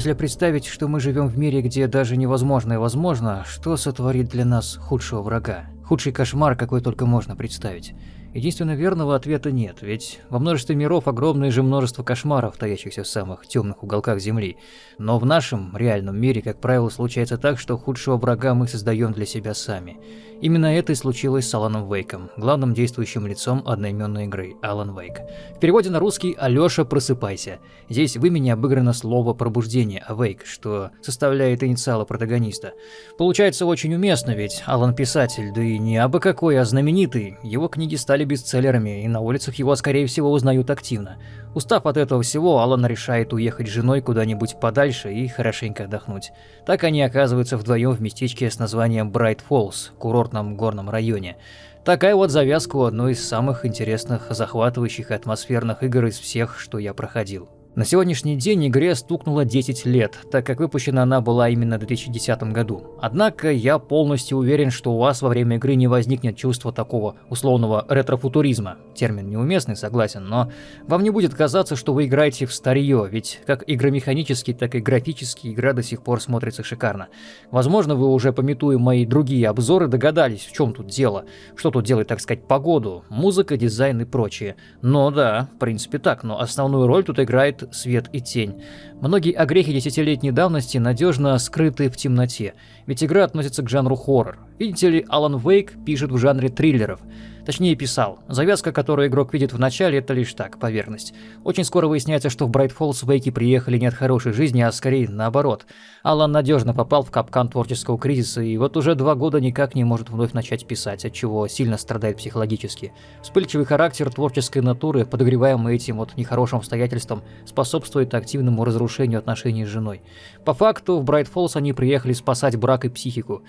Если представить, что мы живем в мире, где даже невозможное возможно, что сотворит для нас худшего врага? Худший кошмар, какой только можно представить. Единственно верного ответа нет, ведь во множестве миров огромное же множество кошмаров, таящихся в самых темных уголках Земли. Но в нашем реальном мире, как правило, случается так, что худшего врага мы создаем для себя сами. Именно это и случилось с Аланом Вейком, главным действующим лицом одноименной игры Алан Вейк. В переводе на русский «Алёша, просыпайся». Здесь в имени обыграно слово «пробуждение» «awake», что составляет инициалы протагониста. Получается очень уместно, ведь Алан писатель, да и не абы какой, а знаменитый. Его книги стали бестселлерами, и на улицах его, скорее всего, узнают активно. Устав от этого всего, Алан решает уехать с женой куда-нибудь подальше и хорошенько отдохнуть. Так они оказываются вдвоем в местечке с названием Брайт Фоллс, курортном горном районе. Такая вот завязка у одной из самых интересных, захватывающих и атмосферных игр из всех, что я проходил. На сегодняшний день игре стукнуло 10 лет, так как выпущена она была именно в 2010 году. Однако я полностью уверен, что у вас во время игры не возникнет чувства такого условного ретрофутуризма. Термин неуместный, согласен, но вам не будет казаться, что вы играете в старье, ведь как игромеханически, так и графически игра до сих пор смотрится шикарно. Возможно, вы уже пометуя мои другие обзоры догадались, в чем тут дело, что тут делает, так сказать, погоду, музыка, дизайн и прочее. Но да, в принципе так, но основную роль тут играет свет и тень. Многие огрехи десятилетней давности надежно скрыты в темноте, ведь игра относится к жанру хоррор. Видите ли, Алан Вейк пишет в жанре триллеров. Точнее писал. Завязка, которую игрок видит в начале, это лишь так, поверхность. Очень скоро выясняется, что в Брайт Фоллс Вейки приехали не от хорошей жизни, а скорее наоборот. Алан надежно попал в капкан творческого кризиса и вот уже два года никак не может вновь начать писать, от чего сильно страдает психологически. Вспыльчивый характер творческой натуры, подогреваемый этим вот нехорошим обстоятельством, способствует активному разрушению отношений с женой. По факту, в Брайт Фоллс они приехали спасать брак и психику.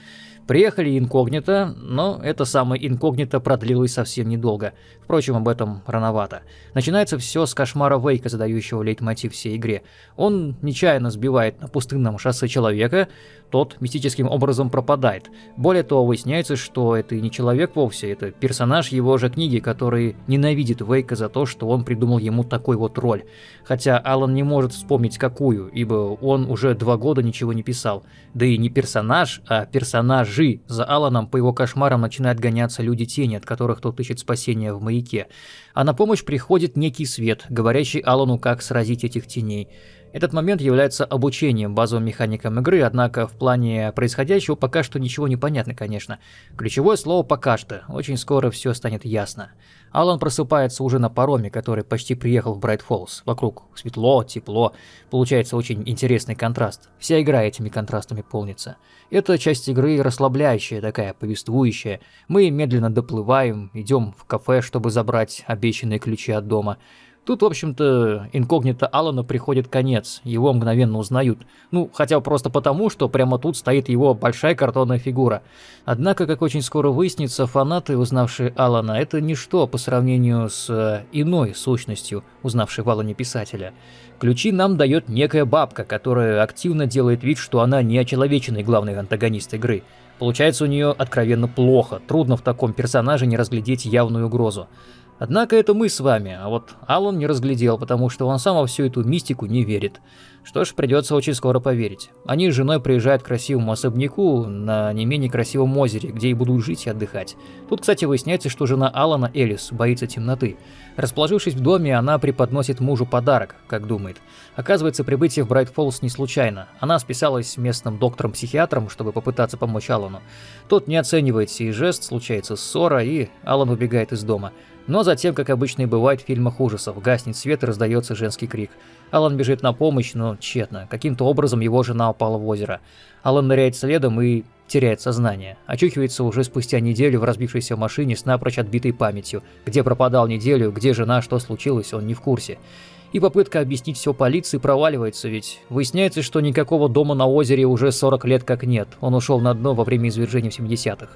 Приехали инкогнито, но это самое инкогнито продлилось совсем недолго. Впрочем, об этом рановато. Начинается все с кошмара Вейка, задающего лейтмотив всей игре. Он нечаянно сбивает на пустынном шоссе человека, тот мистическим образом пропадает. Более того, выясняется, что это не человек вовсе, это персонаж его же книги, который ненавидит Вейка за то, что он придумал ему такой вот роль. Хотя Алан не может вспомнить какую, ибо он уже два года ничего не писал. Да и не персонаж, а персонажи. За Аланом по его кошмарам начинают гоняться люди тени, от которых тот ищет спасения в маяке. А на помощь приходит некий свет, говорящий Алану, как сразить этих теней. Этот момент является обучением базовым механикам игры, однако в плане происходящего пока что ничего не понятно, конечно. Ключевое слово «пока что», очень скоро все станет ясно. Алан просыпается уже на пароме, который почти приехал в Брайт Фоллс. Вокруг светло, тепло, получается очень интересный контраст. Вся игра этими контрастами полнится. Это часть игры расслабляющая такая, повествующая. Мы медленно доплываем, идем в кафе, чтобы забрать обещанные ключи от дома. Тут, в общем-то, инкогнито Алана приходит конец, его мгновенно узнают. Ну, хотя просто потому, что прямо тут стоит его большая картонная фигура. Однако, как очень скоро выяснится, фанаты, узнавшие Алана, это ничто по сравнению с э, иной сущностью, узнавшей в Алане писателя. Ключи нам дает некая бабка, которая активно делает вид, что она не очеловеченный главный антагонист игры. Получается у нее откровенно плохо, трудно в таком персонаже не разглядеть явную угрозу. Однако это мы с вами, а вот Алан не разглядел, потому что он сам во всю эту мистику не верит. Что ж, придется очень скоро поверить. Они с женой приезжают к красивому особняку на не менее красивом озере, где и будут жить и отдыхать. Тут, кстати, выясняется, что жена Алана, Элис, боится темноты. Расположившись в доме, она преподносит мужу подарок, как думает. Оказывается, прибытие в Брайт Фоллс не случайно. Она списалась с местным доктором-психиатром, чтобы попытаться помочь Алану. Тот не оценивает сей жест, случается ссора, и Алан убегает из дома. Но затем, как обычно и бывает в фильмах ужасов, гаснет свет и раздается женский крик. Алан бежит на помощь, но тщетно. Каким-то образом его жена упала в озеро. Алан ныряет следом и теряет сознание. Очухивается уже спустя неделю в разбившейся машине с напрочь отбитой памятью. Где пропадал неделю, где жена, что случилось, он не в курсе. И попытка объяснить все полиции проваливается, ведь выясняется, что никакого дома на озере уже 40 лет как нет. Он ушел на дно во время извержения в 70-х.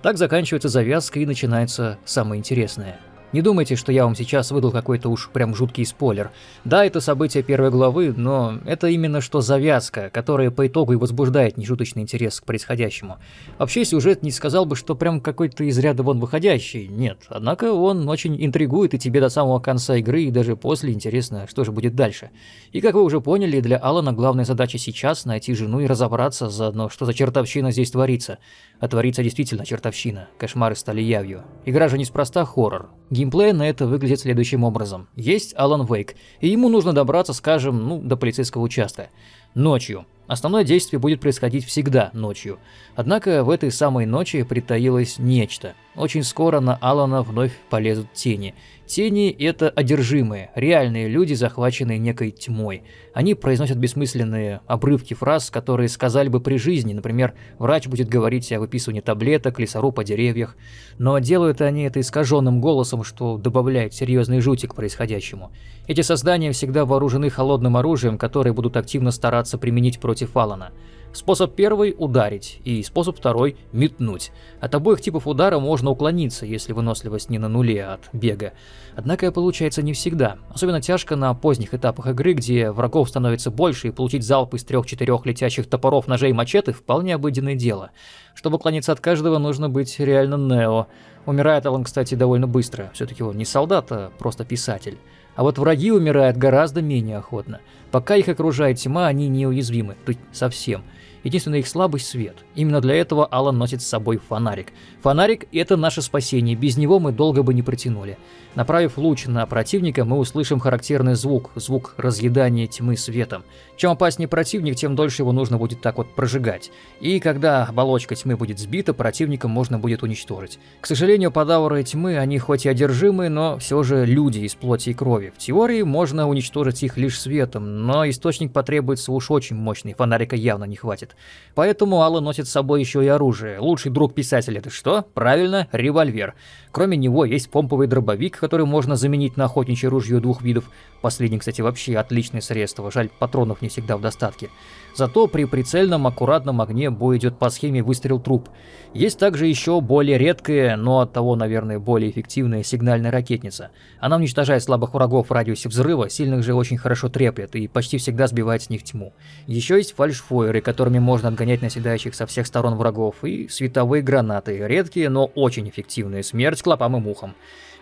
Так заканчивается завязка и начинается самое интересное. Не думайте, что я вам сейчас выдал какой-то уж прям жуткий спойлер. Да, это событие первой главы, но это именно что завязка, которая по итогу и возбуждает нешуточный интерес к происходящему. Вообще, сюжет не сказал бы, что прям какой-то из ряда вон выходящий, нет. Однако он очень интригует и тебе до самого конца игры, и даже после интересно, что же будет дальше. И как вы уже поняли, для Алана главная задача сейчас найти жену и разобраться заодно, что за чертовщина здесь творится. А творится действительно чертовщина. Кошмары стали явью. Игра же неспроста хоррор. Геймплей на это выглядит следующим образом. Есть Алан Вейк, и ему нужно добраться, скажем, ну, до полицейского участка. Ночью. Основное действие будет происходить всегда ночью. Однако в этой самой ночи притаилось нечто. Очень скоро на Алана вновь полезут тени. Тени – это одержимые, реальные люди, захваченные некой тьмой. Они произносят бессмысленные обрывки фраз, которые сказали бы при жизни, например, врач будет говорить о выписывании таблеток, лесоруб по деревьях. Но делают они это искаженным голосом, что добавляет серьезный жути к происходящему. Эти создания всегда вооружены холодным оружием, которое будут активно стараться применить против Алана. Способ первый – ударить, и способ второй – метнуть. От обоих типов удара можно уклониться, если выносливость не на нуле от бега. Однако получается не всегда. Особенно тяжко на поздних этапах игры, где врагов становится больше, и получить залп из трех-четырех летящих топоров, ножей и мачете – вполне обыденное дело. Чтобы уклониться от каждого, нужно быть реально Нео. Умирает Алан, кстати, довольно быстро. Все-таки он не солдат, а просто писатель. А вот враги умирают гораздо менее охотно. Пока их окружает тьма, они неуязвимы, то есть совсем. Единственная их слабость – свет. Именно для этого Алан носит с собой фонарик. Фонарик – это наше спасение, без него мы долго бы не протянули. Направив луч на противника, мы услышим характерный звук, звук разъедания тьмы светом. Чем опаснее противник, тем дольше его нужно будет так вот прожигать. И когда оболочка тьмы будет сбита, противника можно будет уничтожить. К сожалению, подавры тьмы, они хоть и одержимые, но все же люди из плоти и крови. В теории можно уничтожить их лишь светом, но источник потребуется уж очень мощный, фонарика явно не хватит. Поэтому Алла носит с собой еще и оружие. Лучший друг писателя это что? Правильно, револьвер. Кроме него есть помповый дробовик, который можно заменить на охотничье ружье двух видов. Последний, кстати, вообще отличное средство, жаль, патронов не всегда в достатке. Зато при прицельном аккуратном огне бой идет по схеме выстрел труп. Есть также еще более редкая, но от того, наверное, более эффективная сигнальная ракетница. Она уничтожает слабых врагов в радиусе взрыва, сильных же очень хорошо треплет и почти всегда сбивает с них тьму. Еще есть фальшфойеры, которыми можно отгонять наседающих со всех сторон врагов, и световые гранаты, редкие, но очень эффективные, смерть клопам и мухам.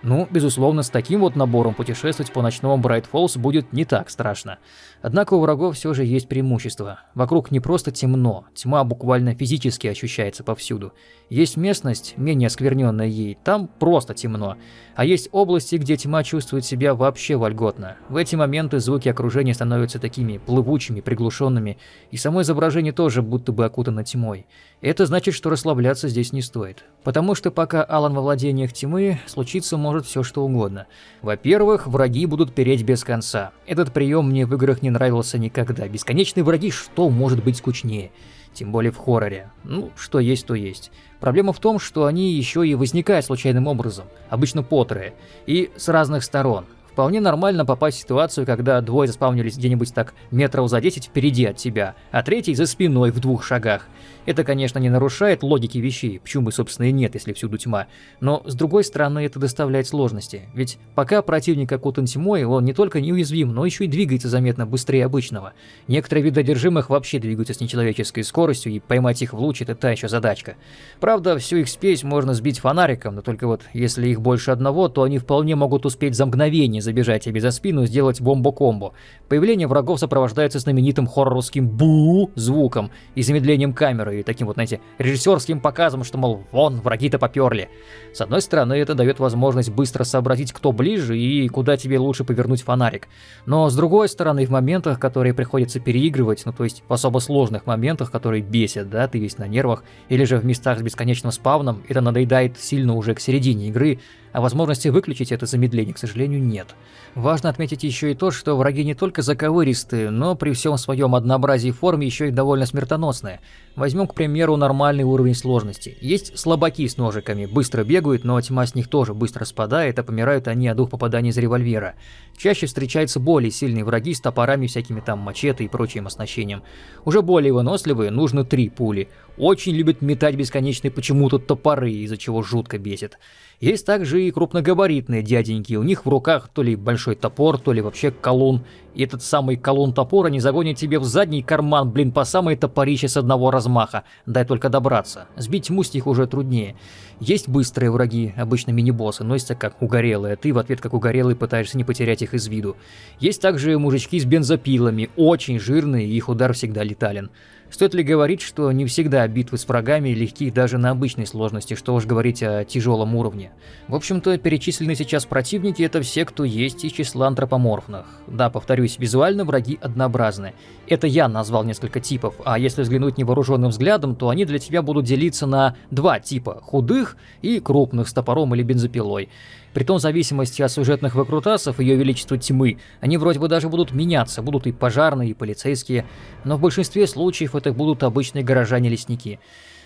Ну, безусловно, с таким вот набором путешествовать по ночному Брайт Фоллс будет не так страшно. Однако у врагов все же есть преимущество. Вокруг не просто темно, тьма буквально физически ощущается повсюду. Есть местность, менее оскверненная ей, там просто темно. А есть области, где тьма чувствует себя вообще вольготно. В эти моменты звуки окружения становятся такими плывучими, приглушенными, и само изображение тоже будто бы окутано тьмой. Это значит, что расслабляться здесь не стоит. Потому что пока Алан во владениях тьмы, случится может все что угодно. Во-первых, враги будут переть без конца. Этот прием мне в играх не нравился никогда. Бесконечные враги, что может быть скучнее? Тем более в хорроре. Ну, что есть, то есть. Проблема в том, что они еще и возникают случайным образом, обычно потрое, и с разных сторон. Вполне нормально попасть в ситуацию, когда двое заспавнились где-нибудь так метров за 10 впереди от тебя, а третий за спиной в двух шагах. Это, конечно, не нарушает логики вещей, почему собственно, и нет, если всюду тьма. Но, с другой стороны, это доставляет сложности. Ведь пока противник окутан тьмой, он не только неуязвим, но еще и двигается заметно быстрее обычного. Некоторые виды одержимых вообще двигаются с нечеловеческой скоростью, и поймать их в луч – это та еще задачка. Правда, всю их спесь можно сбить фонариком, но только вот если их больше одного, то они вполне могут успеть за мгновение забежать тебе за спину сделать бомбо-комбо. Появление врагов сопровождается знаменитым хорроровским бу звуком и замедлением камеры, и таким вот, знаете, режиссерским показом, что, мол, вон, враги-то поперли. С одной стороны, это дает возможность быстро сообразить, кто ближе и куда тебе лучше повернуть фонарик. Но с другой стороны, в моментах, которые приходится переигрывать, ну то есть в особо сложных моментах, которые бесят, да, ты весь на нервах, или же в местах с бесконечным спавном, это надоедает сильно уже к середине игры, а возможности выключить это замедление, к сожалению, нет. Важно отметить еще и то, что враги не только заковыристые, но при всем своем однообразии форм еще и довольно смертоносные. Возьмем, к примеру, нормальный уровень сложности. Есть слабаки с ножиками, быстро бегают, но тьма с них тоже быстро спадает, а помирают они от двух попаданий из револьвера. Чаще встречаются более сильные враги с топорами, всякими там мачете и прочим оснащением. Уже более выносливые, нужно три пули. Очень любят метать бесконечные почему-то топоры, из-за чего жутко бесит. Есть также и крупногабаритные дяденьки, у них в руках то ли большой топор, то ли вообще колун. И этот самый колун топора не загонит тебе в задний карман, блин, по самой топорище с одного размаха. Дай только добраться. Сбить них уже труднее. Есть быстрые враги, обычно мини-боссы, носятся как угорелые, ты в ответ как угорелый пытаешься не потерять их из виду. Есть также мужички с бензопилами, очень жирные, их удар всегда летален. Стоит ли говорить, что не всегда битвы с врагами легки даже на обычной сложности, что уж говорить о тяжелом уровне. В общем-то, перечисленные сейчас противники это все, кто есть из числа антропоморфных. Да, повторюсь, визуально враги однообразны. Это я назвал несколько типов, а если взглянуть невооруженным взглядом, то они для тебя будут делиться на два типа – худых и крупных с топором или бензопилой. Притом в зависимости от сюжетных выкрутасов Ее Величества Тьмы, они вроде бы даже будут меняться, будут и пожарные, и полицейские, но в большинстве случаев это будут обычные горожане-лесники.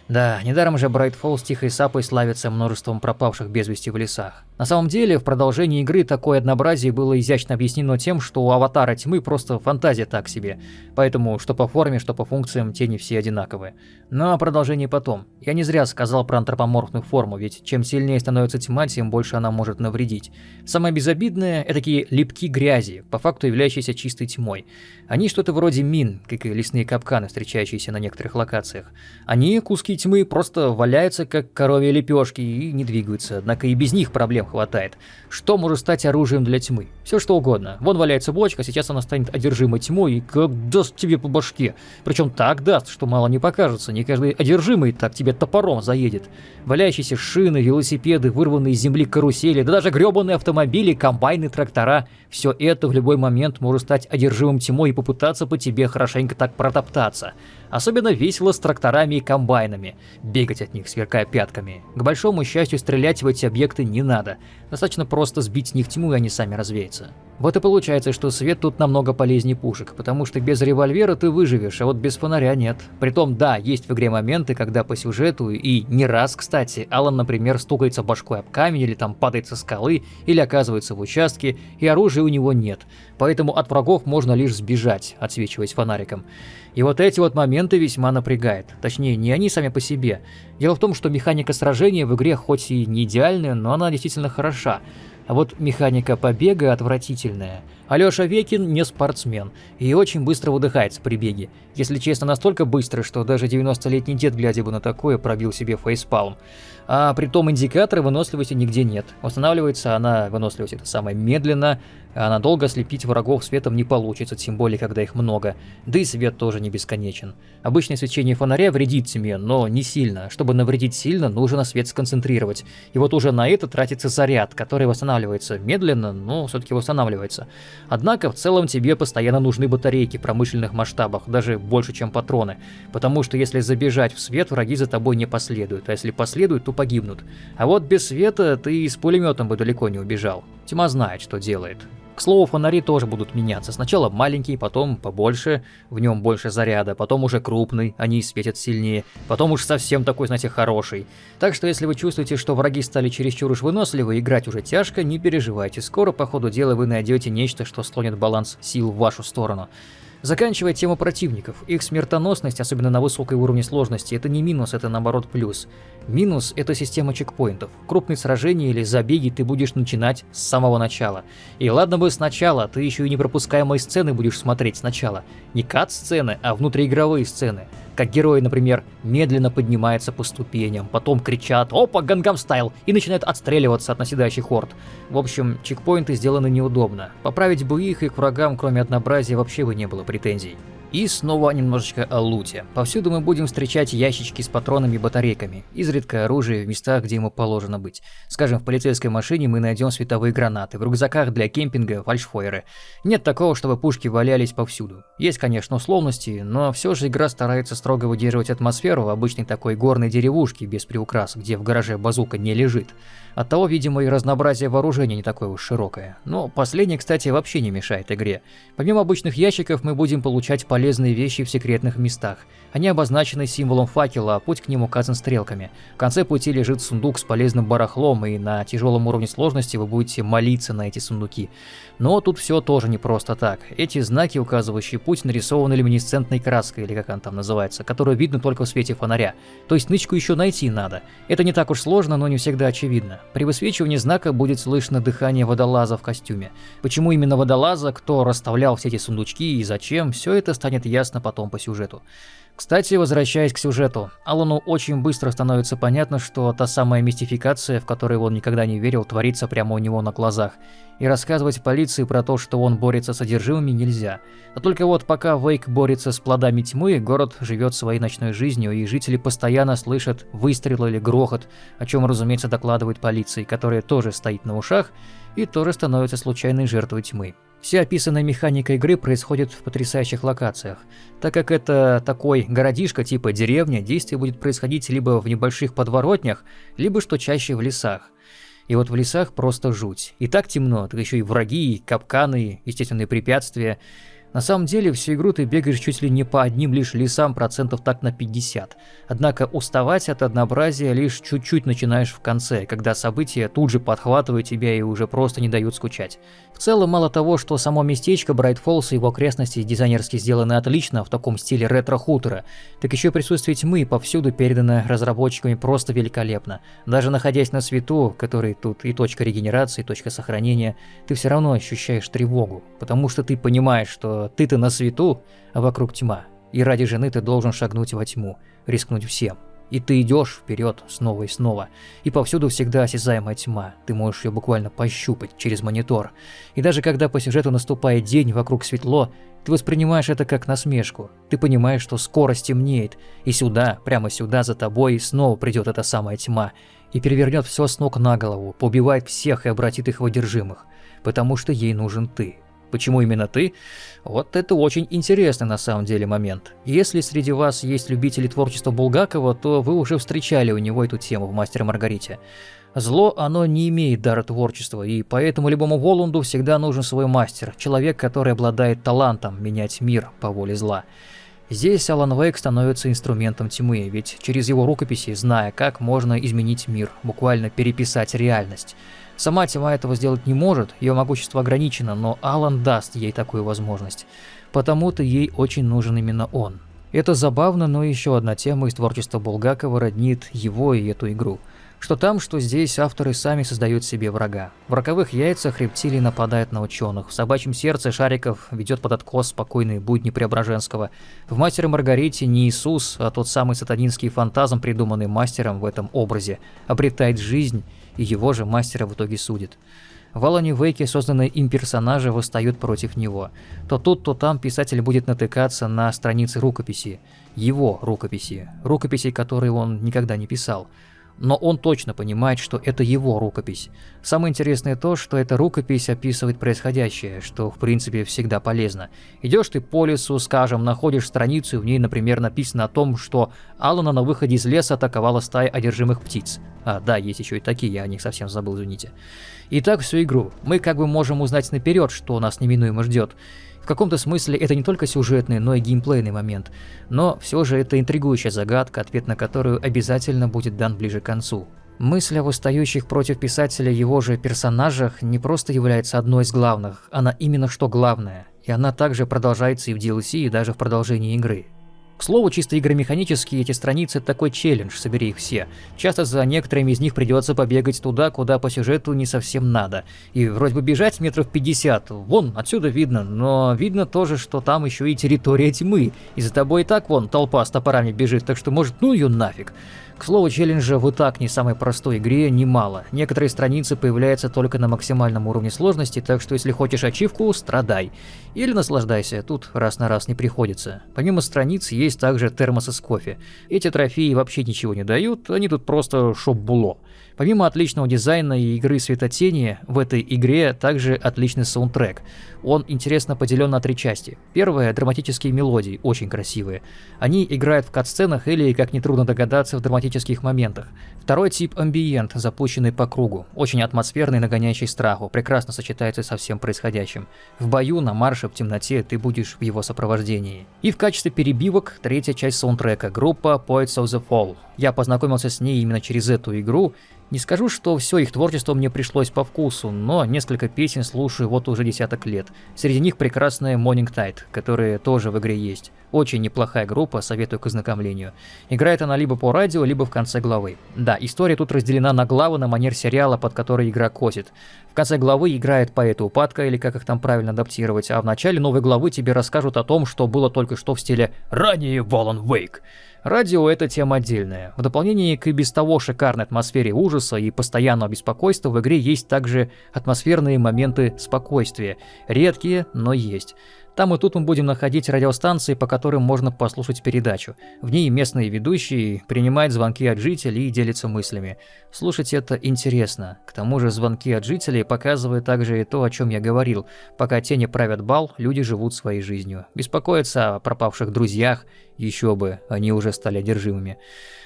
Да, недаром же Брайтфолл с Тихой Сапой славится множеством пропавших без вести в лесах. На самом деле, в продолжении игры такое однообразие было изящно объяснено тем, что у Аватара Тьмы просто фантазия так себе. Поэтому, что по форме, что по функциям, тени все одинаковые. Но о продолжении потом. Я не зря сказал про антропоморфную форму, ведь чем сильнее становится тьма, тем больше она может навредить. Самое безобидное – это такие липки грязи, по факту являющиеся чистой тьмой. Они что-то вроде мин, как и лесные капканы, встречающиеся на некоторых локациях. Они, куски тьмы, просто валяются, как коровьи лепешки, и не двигаются, однако и без них проблем хватает. Что может стать оружием для тьмы? Все что угодно. Вон валяется бочка, сейчас она станет одержимой тьмой и как даст тебе по башке. Причем так даст, что мало не покажется, не каждый одержимый так тебе топором заедет. Валяющиеся шины, велосипеды, вырванные из земли карусели, да даже гребаные автомобили, комбайны, трактора – все это в любой момент может стать одержимым тьмой и попытаться по тебе хорошенько так протоптаться. Особенно весело с тракторами и комбайнами, бегать от них, сверкая пятками. К большому счастью, стрелять в эти объекты не надо, достаточно просто сбить с них тьму, и они сами развеются. Вот и получается, что свет тут намного полезнее пушек, потому что без револьвера ты выживешь, а вот без фонаря нет. Притом, да, есть в игре моменты, когда по сюжету, и не раз, кстати, Алан, например, стукается башкой об камень, или там падает со скалы, или оказывается в участке, и оружия у него нет. Поэтому от врагов можно лишь сбежать, отсвечиваясь фонариком. И вот эти вот моменты весьма напрягают. Точнее, не они сами по себе. Дело в том, что механика сражения в игре хоть и не идеальная, но она действительно хороша. А вот механика побега отвратительная. Алёша Векин не спортсмен и очень быстро выдыхается при беге. Если честно, настолько быстро, что даже 90-летний дед, глядя бы на такое, пробил себе фейспалм. А при том индикатора выносливости нигде нет. Устанавливается она, выносливость это самое, медленно, а надолго слепить врагов светом не получится, тем более, когда их много. Да и свет тоже не бесконечен. Обычное свечение фонаря вредит тьме, но не сильно. Чтобы навредить сильно, нужно свет сконцентрировать. И вот уже на это тратится заряд, который восстанавливается медленно, но все-таки восстанавливается. Однако, в целом тебе постоянно нужны батарейки в промышленных масштабах, даже больше, чем патроны. Потому что если забежать в свет, враги за тобой не последуют, а если последуют, то погибнут. А вот без света ты и с пулеметом бы далеко не убежал. Тьма знает, что делает. К слову, фонари тоже будут меняться. Сначала маленький, потом побольше, в нем больше заряда, потом уже крупный, они светят сильнее, потом уж совсем такой, знаете, хороший. Так что если вы чувствуете, что враги стали чересчур уж выносливы, играть уже тяжко, не переживайте. Скоро по ходу дела вы найдете нечто, что слонит баланс сил в вашу сторону. Заканчивая тему противников, их смертоносность, особенно на высокой уровне сложности, это не минус, это наоборот плюс. Минус – это система чекпоинтов. Крупные сражения или забеги ты будешь начинать с самого начала. И ладно бы сначала, ты еще и непропускаемые сцены будешь смотреть сначала. Не кат-сцены, а внутриигровые сцены. Как герои, например, медленно поднимаются по ступеням, потом кричат «Опа, гангам стайл!» и начинают отстреливаться от наседающих хорд. В общем, чекпоинты сделаны неудобно. Поправить бы их, и к врагам, кроме однообразия, вообще бы не было претензий. И снова немножечко о луте. Повсюду мы будем встречать ящички с патронами и батарейками, изредка оружие в местах, где ему положено быть. Скажем, в полицейской машине мы найдем световые гранаты, в рюкзаках для кемпинга фальшфойеры. Нет такого, чтобы пушки валялись повсюду. Есть, конечно, условности, но все же игра старается строго выдерживать атмосферу в обычной такой горной деревушке без приукрас, где в гараже базука не лежит. Оттого, видимо, и разнообразие вооружения не такое уж широкое. Но последнее, кстати, вообще не мешает игре. Помимо обычных ящиков мы будем получать полезные полезные вещи в секретных местах. Они обозначены символом факела, а путь к ним указан стрелками. В конце пути лежит сундук с полезным барахлом, и на тяжелом уровне сложности вы будете молиться на эти сундуки. Но тут все тоже не просто так. Эти знаки, указывающие путь, нарисованы люминесцентной краской, или как она там называется, которую видно только в свете фонаря. То есть нычку еще найти надо. Это не так уж сложно, но не всегда очевидно. При высвечивании знака будет слышно дыхание водолаза в костюме. Почему именно водолаза, кто расставлял все эти сундучки и зачем, все это станет ясно потом по сюжету. Кстати, возвращаясь к сюжету, Алану очень быстро становится понятно, что та самая мистификация, в которой он никогда не верил, творится прямо у него на глазах. И рассказывать полиции про то, что он борется с одержимыми, нельзя. А только вот пока Вейк борется с плодами тьмы, город живет своей ночной жизнью, и жители постоянно слышат выстрелы или грохот, о чем, разумеется, докладывает полиции, которая тоже стоит на ушах и тоже становится случайной жертвой тьмы. Вся описанная механика игры происходит в потрясающих локациях. Так как это такой городишко типа деревня, действие будет происходить либо в небольших подворотнях, либо что чаще в лесах. И вот в лесах просто жуть. И так темно, так еще и враги, и капканы, естественные препятствия. На самом деле, всю игру ты бегаешь чуть ли не по одним лишь лесам процентов так на 50. Однако уставать от однообразия лишь чуть-чуть начинаешь в конце, когда события тут же подхватывают тебя и уже просто не дают скучать. В целом, мало того, что само местечко Брайт Фоллс и его окрестности дизайнерски сделаны отлично в таком стиле ретро-хутора, так еще присутствие тьмы повсюду передано разработчиками просто великолепно. Даже находясь на свету, который тут и точка регенерации, и точка сохранения, ты все равно ощущаешь тревогу, потому что ты понимаешь, что ты-то на свету, а вокруг тьма. И ради жены ты должен шагнуть во тьму, рискнуть всем. И ты идешь вперед снова и снова. И повсюду всегда осязаемая тьма. Ты можешь ее буквально пощупать через монитор. И даже когда по сюжету наступает день, вокруг светло, ты воспринимаешь это как насмешку. Ты понимаешь, что скоро стемнеет. И сюда, прямо сюда за тобой, снова придет эта самая тьма. И перевернет все с ног на голову, поубивает всех и обратит их в одержимых. Потому что ей нужен ты. Почему именно ты? Вот это очень интересный на самом деле момент. Если среди вас есть любители творчества Булгакова, то вы уже встречали у него эту тему в «Мастере Маргарите». Зло, оно не имеет дара творчества, и поэтому любому Воланду всегда нужен свой мастер, человек, который обладает талантом менять мир по воле зла. Здесь Алан Вейк становится инструментом тьмы, ведь через его рукописи, зная, как можно изменить мир, буквально переписать реальность. Сама тьма этого сделать не может, ее могущество ограничено, но Алан даст ей такую возможность. Потому-то ей очень нужен именно он. Это забавно, но еще одна тема из творчества Булгакова роднит его и эту игру. Что там, что здесь авторы сами создают себе врага. В роковых яйцах рептилий нападает на ученых, в собачьем сердце Шариков ведет под откос спокойные будни Преображенского. В «Мастере Маргарите» не Иисус, а тот самый сатанинский фантазм, придуманный мастером в этом образе, обретает жизнь и его же мастера в итоге судит. В Алане Вейке созданные им персонажи восстают против него. То тут, то там писатель будет натыкаться на страницы рукописи. Его рукописи. Рукописи, которые он никогда не писал но он точно понимает, что это его рукопись. Самое интересное то, что эта рукопись описывает происходящее, что в принципе всегда полезно. Идешь ты по лесу, скажем, находишь страницу, и в ней, например, написано о том, что Алана на выходе из леса атаковала стая одержимых птиц. А, да, есть еще и такие, я о них совсем забыл, извините. И так всю игру. Мы как бы можем узнать наперед, что нас неминуемо ждет. В каком-то смысле это не только сюжетный, но и геймплейный момент. Но все же это интригующая загадка, ответ на которую обязательно будет дан ближе к концу. Мысль о восстающих против писателя его же персонажах не просто является одной из главных, она именно что главная. И она также продолжается и в DLC, и даже в продолжении игры. К слову, чисто игромеханически эти страницы такой челлендж, собери их все. Часто за некоторыми из них придется побегать туда, куда по сюжету не совсем надо. И вроде бы бежать метров 50, вон, отсюда видно, но видно тоже, что там еще и территория тьмы. И за тобой и так вон толпа с топорами бежит, так что может ну ее нафиг. К слову, челленджа в и так не самой простой игре немало. Некоторые страницы появляются только на максимальном уровне сложности, так что если хочешь ачивку, страдай. Или наслаждайся, тут раз на раз не приходится. Помимо страниц есть также термосы с кофе. Эти трофеи вообще ничего не дают, они тут просто шоп-було. Помимо отличного дизайна и игры светотени, в этой игре также отличный саундтрек. Он интересно поделен на три части. Первая — драматические мелодии, очень красивые. Они играют в кат-сценах или, как нетрудно догадаться, в драматических моментах. Второй тип — амбиент, запущенный по кругу, очень атмосферный, нагоняющий страху, прекрасно сочетается со всем происходящим. В бою, на марше, в темноте ты будешь в его сопровождении. И в качестве перебивок третья часть саундтрека — группа Poets of the Fall. Я познакомился с ней именно через эту игру, не скажу, что все их творчество мне пришлось по вкусу, но несколько песен слушаю вот уже десяток лет. Среди них прекрасная Morning Tide, которая тоже в игре есть. Очень неплохая группа, советую к ознакомлению. Играет она либо по радио, либо в конце главы. Да, история тут разделена на главы на манер сериала, под который игра косит. В конце главы играет поэт упадка, или как их там правильно адаптировать, а в начале новой главы тебе расскажут о том, что было только что в стиле «Ранее Волан Вейк». Радио — это тема отдельная. В дополнение к и без того шикарной атмосфере ужаса и постоянного беспокойства в игре есть также атмосферные моменты спокойствия. Редкие, но есть. Там и тут мы будем находить радиостанции, по которым можно послушать передачу. В ней местные ведущие принимают звонки от жителей и делятся мыслями. Слушать это интересно. К тому же звонки от жителей показывают также и то, о чем я говорил. Пока тени правят бал, люди живут своей жизнью. Беспокоятся о пропавших друзьях, еще бы, они уже стали одержимыми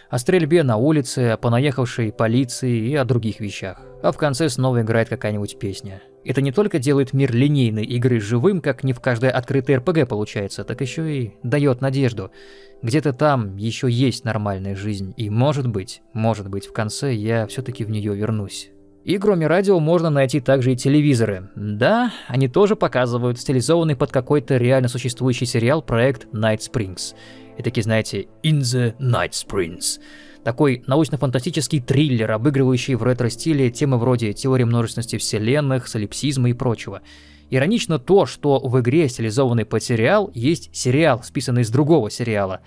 о стрельбе на улице, о понаехавшей полиции и о других вещах. А в конце снова играет какая-нибудь песня. Это не только делает мир линейной игры живым, как не в каждой открытой РПГ получается, так еще и дает надежду. Где-то там еще есть нормальная жизнь, и может быть, может быть, в конце я все-таки в нее вернусь. И кроме радио можно найти также и телевизоры. Да, они тоже показывают стилизованный под какой-то реально существующий сериал проект Night Springs и такие, знаете, In the Night Springs. Такой научно-фантастический триллер, обыгрывающий в ретро-стиле темы вроде теории множественности вселенных, солипсизма и прочего. Иронично то, что в игре, стилизованный под сериал, есть сериал, списанный из другого сериала.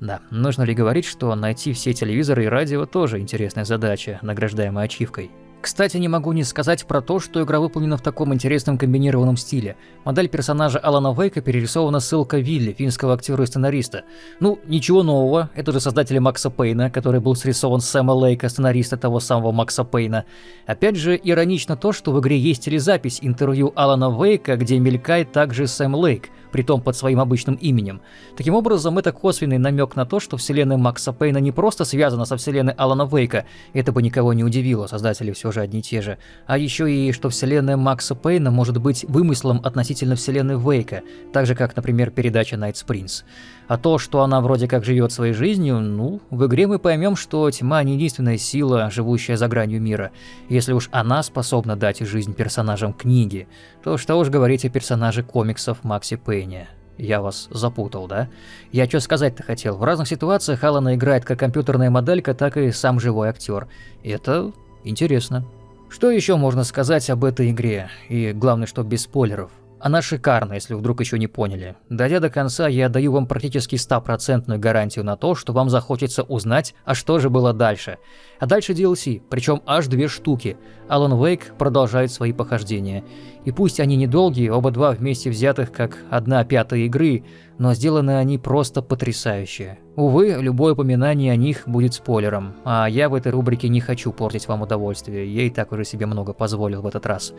Да, нужно ли говорить, что найти все телевизоры и радио тоже интересная задача, награждаемая ачивкой. Кстати, не могу не сказать про то, что игра выполнена в таком интересном комбинированном стиле. Модель персонажа Алана Вейка перерисована ссылка Вилли, финского актера и сценариста. Ну, ничего нового, это же создатели Макса Пейна, который был срисован Сэма Лейка, сценариста того самого Макса Пейна. Опять же, иронично то, что в игре есть телезапись интервью Алана Вейка, где мелькает также Сэм Лейк – притом под своим обычным именем. Таким образом, это косвенный намек на то, что вселенная Макса Пейна не просто связана со вселенной Алана Вейка, это бы никого не удивило, создатели все же одни и те же, а еще и что вселенная Макса Пейна может быть вымыслом относительно вселенной Вейка, так же как, например, передача Night Springs. А то, что она вроде как живет своей жизнью, ну, в игре мы поймем, что тьма не единственная сила, живущая за гранью мира. Если уж она способна дать жизнь персонажам книги, то что уж говорить о персонаже комиксов Макси Пейне. Я вас запутал, да? Я что сказать-то хотел. В разных ситуациях Алана играет как компьютерная моделька, так и сам живой актер. Это интересно. Что еще можно сказать об этой игре? И главное, что без спойлеров. Она шикарна, если вдруг еще не поняли. Дойдя до конца, я даю вам практически стопроцентную гарантию на то, что вам захочется узнать, а что же было дальше. А дальше DLC, причем аж две штуки. Alan Wake продолжает свои похождения. И пусть они недолгие, оба два вместе взятых как одна пятая игры, но сделаны они просто потрясающе. Увы, любое упоминание о них будет спойлером, а я в этой рубрике не хочу портить вам удовольствие, я и так уже себе много позволил в этот раз.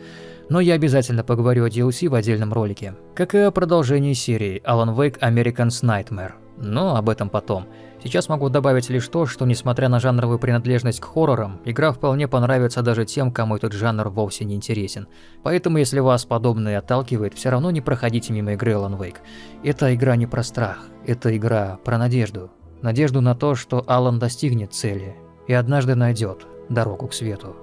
Но я обязательно поговорю о DLC в отдельном ролике, как и о продолжении серии Alan Wake American's Nightmare. Но об этом потом. Сейчас могу добавить лишь то, что несмотря на жанровую принадлежность к хоррорам, игра вполне понравится даже тем, кому этот жанр вовсе не интересен. Поэтому если вас подобное отталкивает, все равно не проходите мимо игры Alan Wake. Эта игра не про страх, это игра про надежду. Надежду на то, что Алан достигнет цели и однажды найдет дорогу к свету.